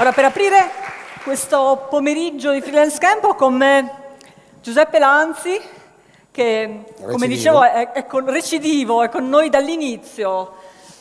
Allora, per aprire questo pomeriggio di Freelance Camp ho con me Giuseppe Lanzi, che come Recidivo. dicevo è, è con, recidivo, è con noi dall'inizio.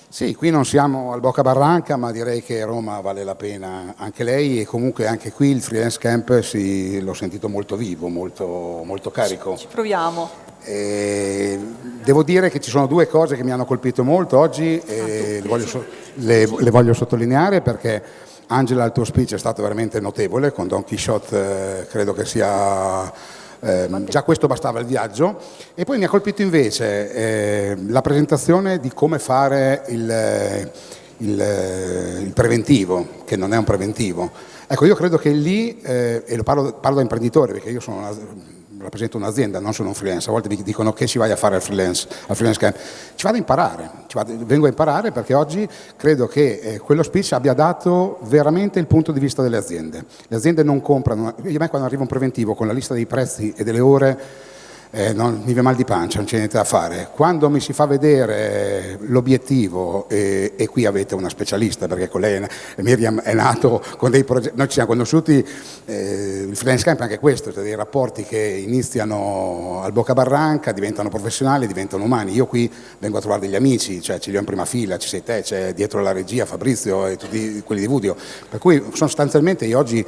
Sì, qui non siamo al Bocca Barranca, ma direi che Roma vale la pena anche lei e comunque anche qui il freelance camp si- l'ho sentito molto vivo, molto, molto carico. Ci proviamo. E devo dire che ci sono due cose che mi hanno colpito molto oggi e le voglio, so- le- le voglio sottolineare perché Angela il tuo speech è stato veramente notevole, con Don Quixote eh, credo che sia... ehm, già questo bastava il viaggio e poi mi ha colpito invece eh, la presentazione di come fare il, eh, il, eh, il preventivo, che non è un preventivo. Ecco, io credo che lì, eh, e lo parlo, parlo da imprenditore perché io sono una- rappresento un'azienda, non sono un freelance, a volte mi dicono che ci vai a fare al freelance, al freelance camp. Ci vado a imparare, vado- vengo a imparare perché oggi credo che eh, quello speech abbia dato veramente il punto di vista delle aziende. Le aziende non comprano, io a me quando arriva un preventivo con la lista dei prezzi e delle ore eh, non, mi viene mal di pancia, non c'è niente da fare. Quando mi si fa vedere l'obiettivo, e, e qui avete una specialista, perché con lei Miriam è nato con dei progetti, noi ci siamo conosciuti, eh, il freelance camp è anche questo, cioè dei rapporti che iniziano al Bocca Barranca, diventano professionali, diventano umani. Io qui vengo a trovare degli amici, cioè ce li ho in prima fila, ci sei te, c'è dietro la regia Fabrizio e tutti quelli di Vudio, per cui sostanzialmente io oggi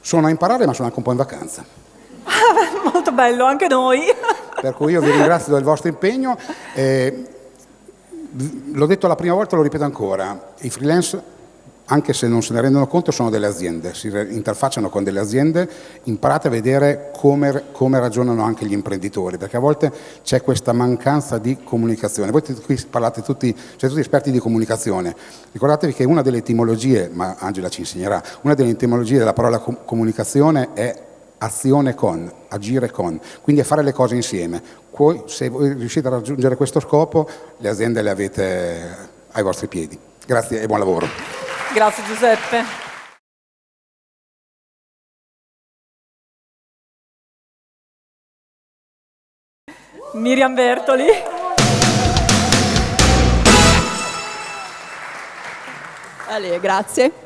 sono a imparare ma sono anche un po' in vacanza. Molto bello, anche noi. Per cui io vi ringrazio del vostro impegno. Eh, l'ho detto la prima volta, lo ripeto ancora, i freelance, anche se non se ne rendono conto, sono delle aziende, si interfacciano con delle aziende, imparate a vedere come, come ragionano anche gli imprenditori, perché a volte c'è questa mancanza di comunicazione. Voi qui parlate tutti, siete tutti esperti di comunicazione, ricordatevi che una delle etimologie, ma Angela ci insegnerà, una delle etimologie della parola com- comunicazione è azione con, agire con, quindi è fare le cose insieme. Poi, se voi riuscite a raggiungere questo scopo, le aziende le avete ai vostri piedi. Grazie e buon lavoro. Grazie Giuseppe. Miriam Bertoli. Ale, grazie.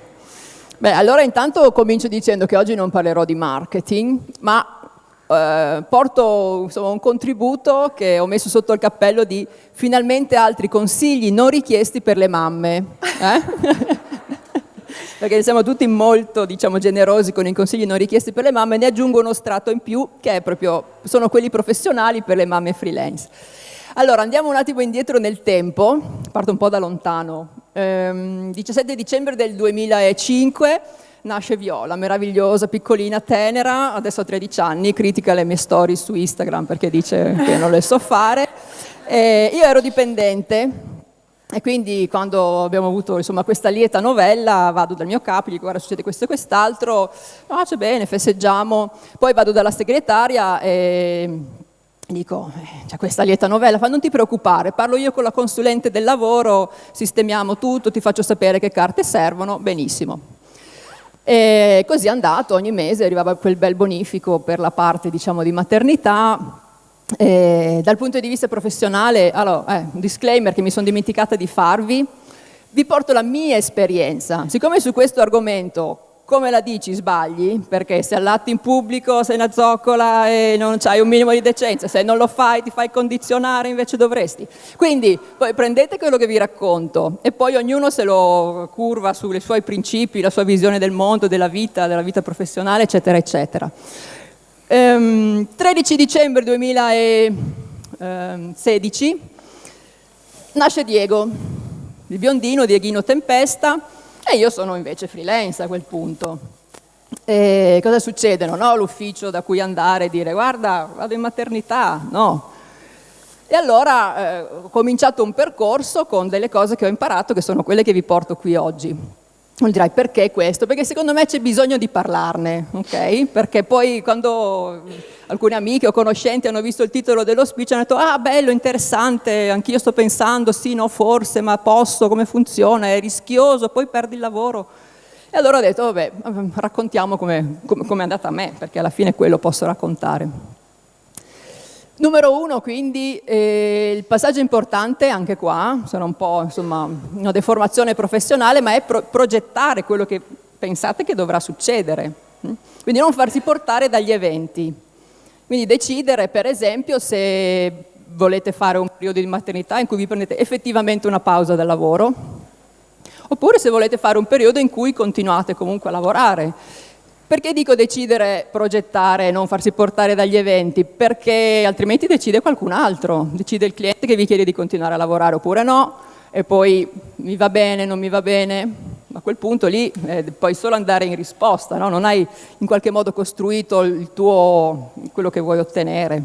Beh, allora intanto comincio dicendo che oggi non parlerò di marketing, ma eh, porto insomma, un contributo che ho messo sotto il cappello di finalmente altri consigli non richiesti per le mamme. eh? Perché siamo tutti molto diciamo, generosi con i consigli non richiesti per le mamme, ne aggiungo uno strato in più che è proprio, sono quelli professionali per le mamme freelance. Allora, andiamo un attimo indietro nel tempo, parto un po' da lontano. Ehm, 17 dicembre del 2005 nasce Viola, meravigliosa, piccolina, tenera, adesso ha 13 anni, critica le mie storie su Instagram perché dice che non le so fare. Eh, io ero dipendente e quindi quando abbiamo avuto insomma, questa lieta novella vado dal mio capo, gli dico guarda succede questo e quest'altro, ah c'è bene, festeggiamo, poi vado dalla segretaria e dico eh, c'è questa lieta novella, fa non ti preoccupare, parlo io con la consulente del lavoro, sistemiamo tutto, ti faccio sapere che carte servono, benissimo. E così è andato, ogni mese arrivava quel bel bonifico per la parte diciamo, di maternità. E dal punto di vista professionale, allora, eh, un disclaimer che mi sono dimenticata di farvi, vi porto la mia esperienza. Siccome su questo argomento, come la dici, sbagli, perché se allatti in pubblico sei una zoccola e non hai un minimo di decenza, se non lo fai ti fai condizionare invece dovresti. Quindi poi prendete quello che vi racconto e poi ognuno se lo curva sui suoi principi, la sua visione del mondo, della vita, della vita professionale, eccetera, eccetera. Ehm, 13 dicembre 2016 nasce Diego, il biondino Dieghino Tempesta e io sono invece freelance a quel punto. E cosa succede? Non ho l'ufficio da cui andare e dire guarda vado in maternità, no. E allora eh, ho cominciato un percorso con delle cose che ho imparato che sono quelle che vi porto qui oggi. Non dirai perché questo? Perché secondo me c'è bisogno di parlarne, ok? Perché poi quando alcune amiche o conoscenti hanno visto il titolo dello speech hanno detto ah bello, interessante, anch'io sto pensando, sì, no, forse, ma posso, come funziona, è rischioso, poi perdi il lavoro. E allora ho detto, vabbè, raccontiamo come è andata a me, perché alla fine quello posso raccontare. Numero uno, quindi, eh, il passaggio importante, anche qua, sarà un po' insomma, una deformazione professionale, ma è pro progettare quello che pensate che dovrà succedere. Mm? Quindi non farsi portare dagli eventi. Quindi decidere, per esempio, se volete fare un periodo di maternità in cui vi prendete effettivamente una pausa dal lavoro, oppure se volete fare un periodo in cui continuate comunque a lavorare. Perché dico decidere, progettare, non farsi portare dagli eventi? Perché altrimenti decide qualcun altro, decide il cliente che vi chiede di continuare a lavorare oppure no, e poi mi va bene, non mi va bene, a quel punto lì eh, puoi solo andare in risposta, no? non hai in qualche modo costruito il tuo, quello che vuoi ottenere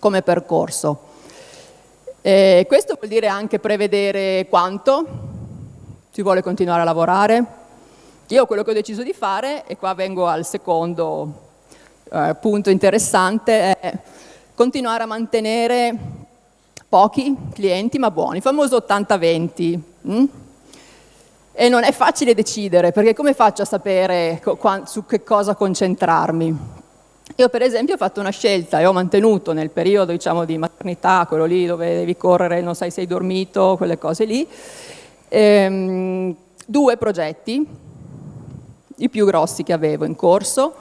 come percorso. E questo vuol dire anche prevedere quanto si vuole continuare a lavorare. Io quello che ho deciso di fare, e qua vengo al secondo eh, punto interessante, è continuare a mantenere pochi clienti ma buoni, il famoso 80-20. Mm? E non è facile decidere, perché come faccio a sapere su che cosa concentrarmi? Io per esempio ho fatto una scelta e ho mantenuto nel periodo diciamo, di maternità, quello lì dove devi correre, non sai se hai dormito, quelle cose lì, ehm, due progetti, i più grossi che avevo in corso,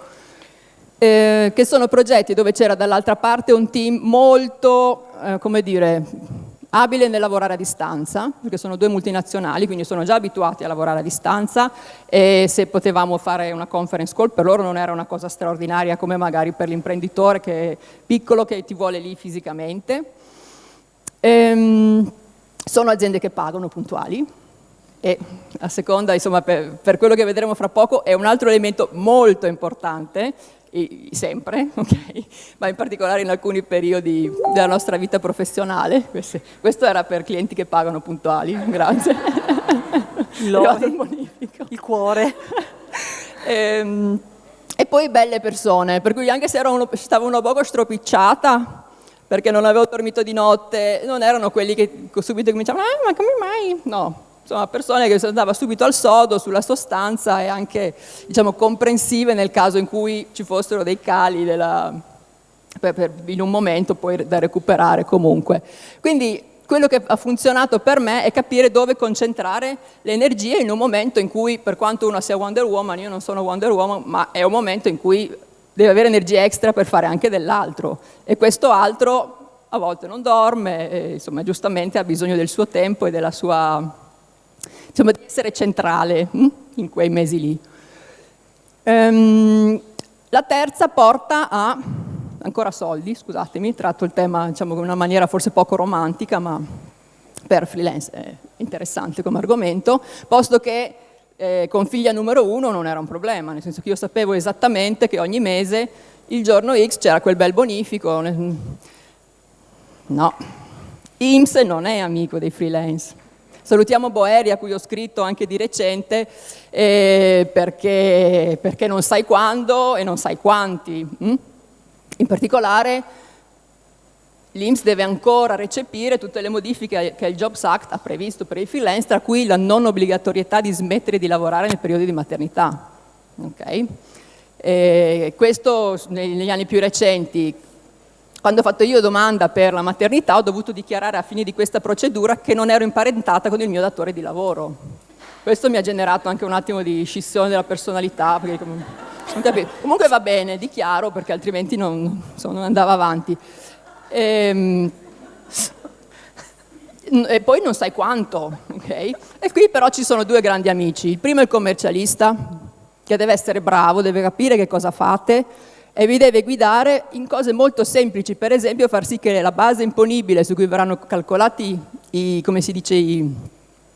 eh, che sono progetti dove c'era dall'altra parte un team molto, eh, come dire, abile nel lavorare a distanza, perché sono due multinazionali, quindi sono già abituati a lavorare a distanza e se potevamo fare una conference call per loro non era una cosa straordinaria come magari per l'imprenditore che è piccolo che ti vuole lì fisicamente. Ehm, sono aziende che pagano puntuali e a seconda, insomma, per, per quello che vedremo fra poco, è un altro elemento molto importante sempre, okay? ma in particolare in alcuni periodi della nostra vita professionale. Questo era per clienti che pagano puntuali, grazie. Il, il cuore. e, ehm, e, poi belle persone, per cui anche se uno, stavo una poco stropicciata, perché non avevo dormito di notte, non erano quelli che subito cominciavano, ah, ma come mai? No, insomma, persone che si andava subito al sodo sulla sostanza e anche diciamo, comprensive nel caso in cui ci fossero dei cali della, per, per, in un momento poi da recuperare comunque. Quindi quello che ha funzionato per me è capire dove concentrare le energie in un momento in cui, per quanto uno sia Wonder Woman, io non sono Wonder Woman, ma è un momento in cui deve avere energia extra per fare anche dell'altro e questo altro a volte non dorme, e, insomma giustamente ha bisogno del suo tempo e della sua insomma, di essere centrale hm, in quei mesi lì. Ehm, la terza porta a, ancora soldi, scusatemi, tratto il tema diciamo, in una maniera forse poco romantica, ma per freelance è interessante come argomento, posto che eh, con figlia numero uno non era un problema, nel senso che io sapevo esattamente che ogni mese, il giorno X, c'era quel bel bonifico. No, IMSS non è amico dei freelance. Salutiamo Boeri a cui ho scritto anche di recente eh, perché, perché, non sai quando e non sai quanti. Hm? In particolare l'Inps deve ancora recepire tutte le modifiche che il Jobs Act ha previsto per i freelance, tra cui la non obbligatorietà di smettere di lavorare nel periodo di maternità. Okay? questo negli anni più recenti quando ho fatto io domanda per la maternità ho dovuto dichiarare a fine di questa procedura che non ero imparentata con il mio datore di lavoro. Questo mi ha generato anche un attimo di scissione della personalità, comunque va bene, dichiaro perché altrimenti non, non andava avanti. Ehm, e, poi non sai quanto, ok? E qui però ci sono due grandi amici. Il primo è il commercialista, che deve essere bravo, deve capire che cosa fate, e vi deve guidare in cose molto semplici, per esempio far sì che la base imponibile su cui verranno calcolati i, come si dice, i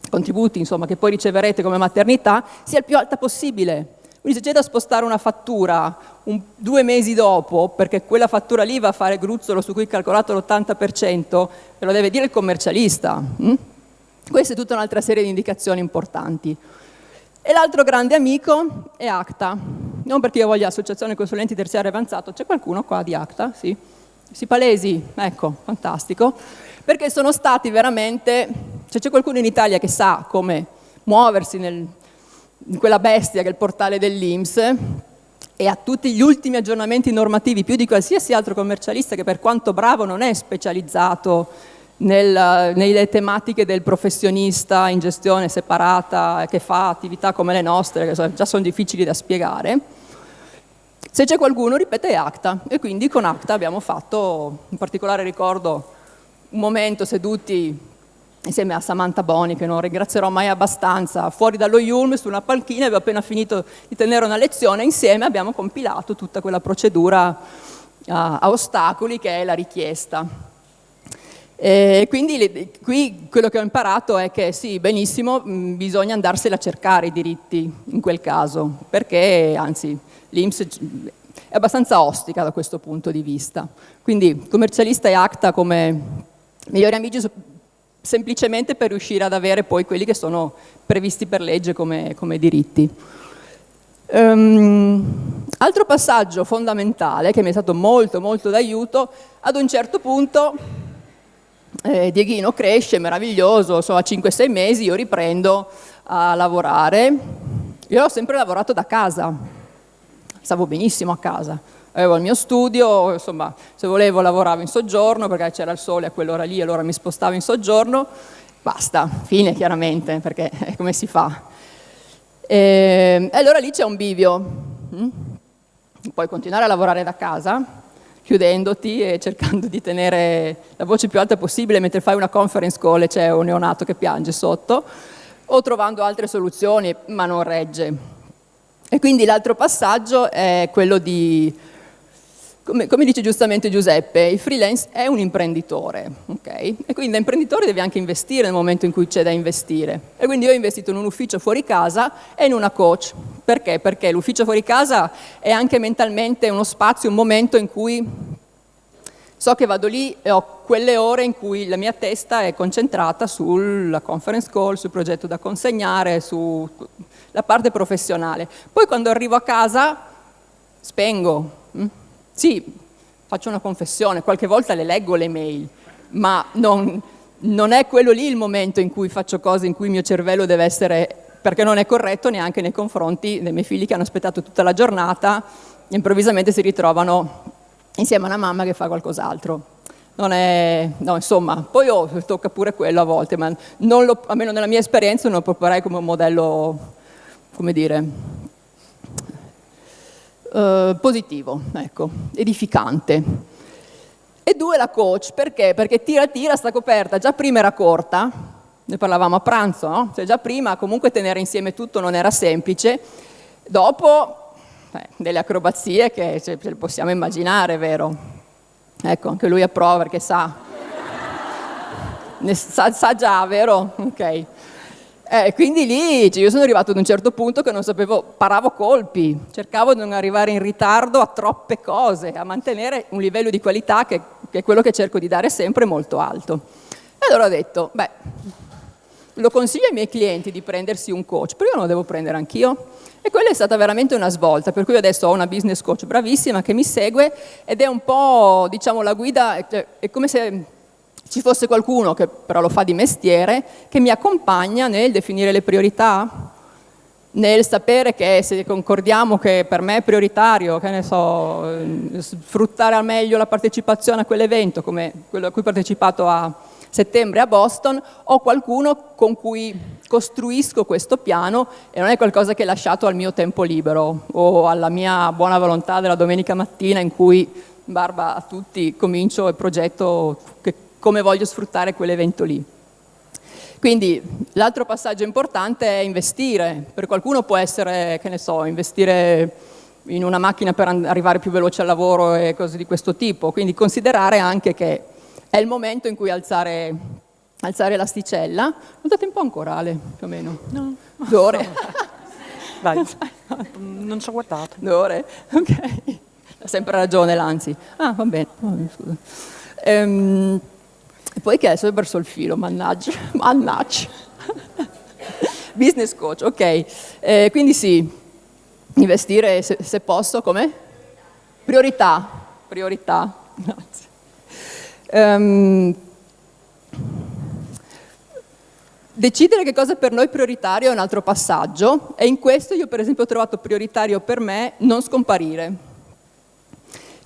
contributi insomma, che poi riceverete come maternità sia il più alta possibile. Quindi se c'è da spostare una fattura un, due mesi dopo, perché quella fattura lì va a fare gruzzolo su cui è calcolato l'80%, ve lo deve dire il commercialista. Hm? Questa è tutta un'altra serie di indicazioni importanti. E l'altro grande amico è ACTA, non perché io voglia associazione consulenti terziari avanzato, c'è qualcuno qua di ACTA? Sì? Si palesi? Ecco, fantastico. Perché sono stati veramente, se c'è qualcuno in Italia che sa come muoversi nel, in quella bestia che è il portale dell'Inps e ha tutti gli ultimi aggiornamenti normativi più di qualsiasi altro commercialista che per quanto bravo non è specializzato nel, nelle tematiche del professionista in gestione separata che fa attività come le nostre, che già sono difficili da spiegare, se c'è qualcuno ripete ACTA. E quindi con ACTA abbiamo fatto, in particolare ricordo un momento seduti insieme a Samantha Boni, che non ringrazierò mai abbastanza, fuori dallo Yulm, su una panchina, avevo appena finito di tenere una lezione, insieme abbiamo compilato tutta quella procedura a, a ostacoli che è la richiesta. E quindi qui quello che ho imparato è che sì, benissimo, bisogna andarsela a cercare i diritti in quel caso, perché anzi l'Inps è abbastanza ostica da questo punto di vista. Quindi commercialista e ACTA come migliori amici semplicemente per riuscire ad avere poi quelli che sono previsti per legge come, come diritti. Um, altro passaggio fondamentale che mi è stato molto molto d'aiuto, ad un certo punto eh, Dieghino cresce, meraviglioso, so, a 5-6 mesi io riprendo a lavorare, io ho sempre lavorato da casa, stavo benissimo a casa, avevo il mio studio, insomma, se volevo lavoravo in soggiorno perché c'era il sole a quell'ora lì, allora mi spostavo in soggiorno, basta, fine chiaramente, perché come si fa? E, e allora lì c'è un bivio, mm? puoi continuare a lavorare da casa, chiudendoti e cercando di tenere la voce più alta possibile mentre fai una conference call e c'è un neonato che piange sotto, o trovando altre soluzioni, ma non regge. E quindi l'altro passaggio è quello di come, come, dice giustamente Giuseppe, il freelance è un imprenditore, okay? E quindi da imprenditore devi anche investire nel momento in cui c'è da investire. E quindi io ho investito in un ufficio fuori casa e in una coach. Perché? Perché l'ufficio fuori casa è anche mentalmente uno spazio, un momento in cui so che vado lì e ho quelle ore in cui la mia testa è concentrata sulla conference call, sul progetto da consegnare, sulla parte professionale. Poi quando arrivo a casa spengo. Sì, faccio una confessione, qualche volta le leggo le mail, ma non, non è quello lì il momento in cui faccio cose in cui il mio cervello deve essere, perché non è corretto neanche nei confronti dei miei figli che hanno aspettato tutta la giornata e improvvisamente si ritrovano insieme a una mamma che fa qualcos'altro. Non è, no, insomma, poi oh, tocca pure quello a volte, ma lo, almeno nella mia esperienza non lo proporrei come un modello, come dire, eh, positivo, ecco, edificante. E due la coach, perché? Perché tira tira sta coperta, già prima era corta, ne parlavamo a pranzo, no? Cioè già prima comunque tenere insieme tutto non era semplice, dopo eh, delle acrobazie che ce, le possiamo immaginare, vero? Ecco, anche lui approva perché sa, ne sa, sa già, vero? Ok. Eh, quindi lì cioè io sono arrivato ad un certo punto che non sapevo, paravo colpi, cercavo di non arrivare in ritardo a troppe cose, a mantenere un livello di qualità che, che è quello che cerco di dare sempre molto alto. E allora ho detto, beh, lo consiglio ai miei clienti di prendersi un coach, però io non lo devo prendere anch'io. E quella è stata veramente una svolta, per cui adesso ho una business coach bravissima che mi segue ed è un po', diciamo, la guida, cioè, è come se ci fosse qualcuno, che però lo fa di mestiere, che mi accompagna nel definire le priorità, nel sapere che se concordiamo che per me è prioritario, che ne so, eh, sfruttare al meglio la partecipazione a quell'evento, come quello a cui ho partecipato a settembre a Boston, ho qualcuno con cui costruisco questo piano e non è qualcosa che è lasciato al mio tempo libero o alla mia buona volontà della domenica mattina in cui, barba a tutti, comincio il progetto che come voglio sfruttare quell'evento lì. Quindi l'altro passaggio importante è investire, per qualcuno può essere, che ne so, investire in una macchina per arrivare più veloce al lavoro e cose di questo tipo, quindi considerare anche che è il momento in cui alzare, alzare l'asticella. Non date un po' ancora Ale, più o meno? No. Due ore? Vai, non ci ho guardato. Due ore? Ok. Ha sempre ragione l'Anzi. Ah, va bene. Oh, scusa. Ehm, e poi che adesso ho perso il filo, mannaggia, mannaggia. Business coach, ok. Eh, quindi sì, investire se, se posso, come? Priorità, priorità, grazie. Um, decidere che cosa per noi prioritario è un altro passaggio e in questo io per esempio ho trovato prioritario per me non scomparire.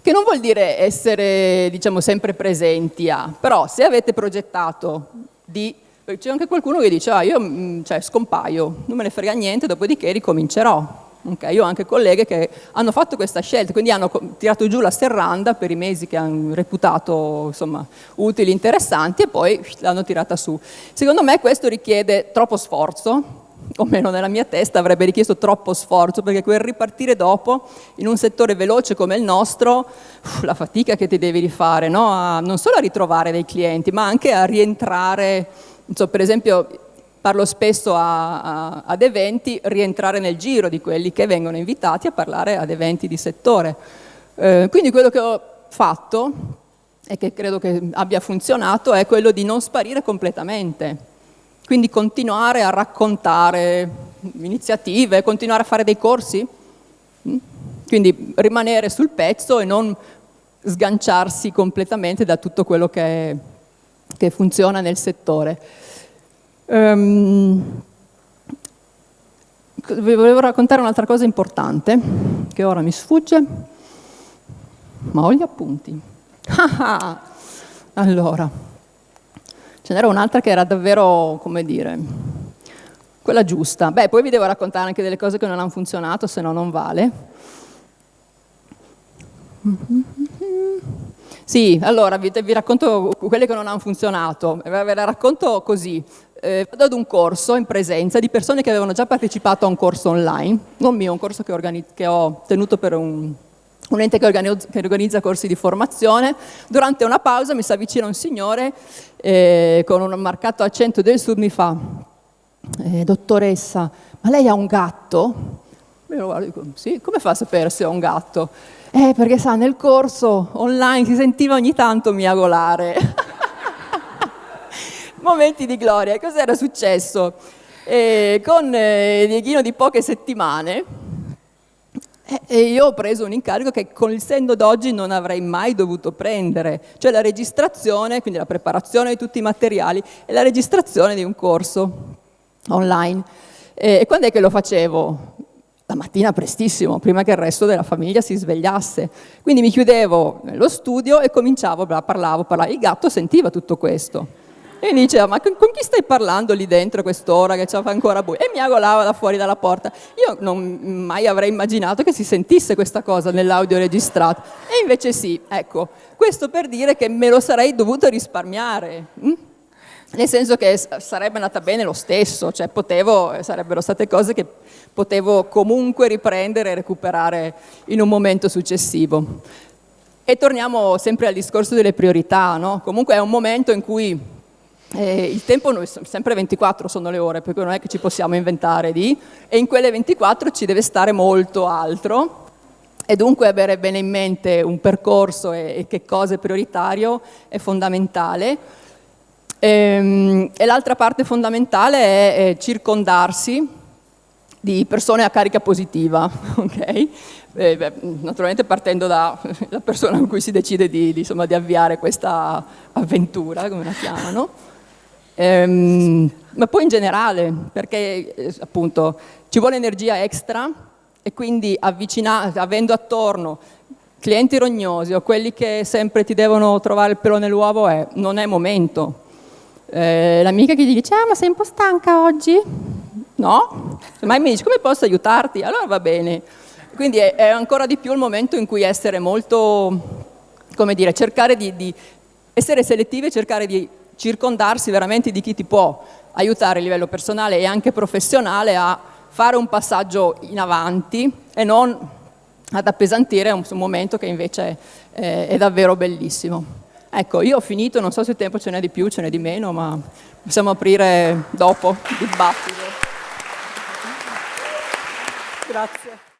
Che non vuol dire essere diciamo, sempre presenti a, però se avete progettato di... C'è anche qualcuno che dice, ah, io mm, cioè, scompaio, non me ne frega niente, dopodiché ricomincerò. Okay, io ho anche colleghe che hanno fatto questa scelta, quindi hanno tirato giù la serranda per i mesi che hanno reputato insomma, utili, interessanti e poi l'hanno tirata su. Secondo me questo richiede troppo sforzo, o meno nella mia testa avrebbe richiesto troppo sforzo, perché quel ripartire dopo in un settore veloce come il nostro, la fatica che ti devi rifare, no? a, non solo a ritrovare dei clienti, ma anche a rientrare, so, per esempio parlo spesso a, a, ad eventi, rientrare nel giro di quelli che vengono invitati a parlare ad eventi di settore. Eh, quindi quello che ho fatto e che credo che abbia funzionato è quello di non sparire completamente, quindi continuare a raccontare iniziative, continuare a fare dei corsi, mm? quindi rimanere sul pezzo e non sganciarsi completamente da tutto quello che, che funziona nel settore. Um, vi volevo raccontare un'altra cosa importante, che ora mi sfugge, ma ho gli appunti. allora, ce n'era un'altra che era davvero, come dire, quella giusta. Beh, poi vi devo raccontare anche delle cose che non hanno funzionato, se no non vale. Sì, allora vi, vi, racconto quelle che non hanno funzionato, ve le racconto così eh, vado ad un corso in presenza di persone che avevano già partecipato a un corso online, non mio, un corso che, che ho tenuto per un, un ente che organizza, corsi di formazione. Durante una pausa mi si avvicina un signore eh, con un marcato accento del sud, mi fa, eh, dottoressa, ma lei ha un gatto? Io lo guardo e dico, sì, come fa a sapere se ho un gatto? Eh, perché sa, nel corso online si sentiva ogni tanto miagolare. momenti di gloria. Cos'era successo? Eh, con eh, Dieghino di poche settimane e io ho preso un incarico che con il senno d'oggi non avrei mai dovuto prendere, cioè la registrazione, quindi la preparazione di tutti i materiali e la registrazione di un corso online. E quando è che lo facevo? La mattina prestissimo, prima che il resto della famiglia si svegliasse. Quindi mi chiudevo nello studio e cominciavo, parlavo, parlavo. Il gatto sentiva tutto questo. E mi diceva, ma con, chi stai parlando lì dentro quest'ora che fa ancora buio? E mi agolava da fuori dalla porta. Io non mai avrei immaginato che si sentisse questa cosa nell'audio registrato. E invece sì, ecco. Questo per dire che me lo sarei dovuto risparmiare. Hm? Nel senso che sarebbe andata bene lo stesso, cioè potevo, sarebbero state cose che potevo comunque riprendere e recuperare in un momento successivo. E torniamo sempre al discorso delle priorità, no? Comunque è un momento in cui eh, il tempo noi, sempre 24 sono le ore, perché non è che ci possiamo inventare di, e in quelle 24 ci deve stare molto altro, e dunque avere bene in mente un percorso e, e che cosa è prioritario è fondamentale. E, ehm, e l'altra parte fondamentale è, è, circondarsi di persone a carica positiva, ok? Eh, beh, naturalmente partendo dalla persona con cui si decide di, di, insomma, di avviare questa avventura, come la chiamano, ehm, ma poi in generale, perché eh, appunto ci vuole energia extra e quindi avendo attorno clienti rognosi o quelli che sempre ti devono trovare il pelo nell'uovo è, non è momento. Eh, L'amica che gli dice, ah ma sei un po' stanca oggi? No? Ma mi dice, come posso aiutarti? Allora va bene. Quindi è, è, ancora di più il momento in cui essere molto, come dire, cercare di, di essere selettivi e cercare di circondarsi veramente di chi ti può aiutare a livello personale e anche professionale a fare un passaggio in avanti e non ad appesantire un, momento che invece è davvero bellissimo. Ecco, io ho finito, non so se il tempo ce n'è di più, ce n'è di meno, ma possiamo aprire dopo il dibattito. Grazie.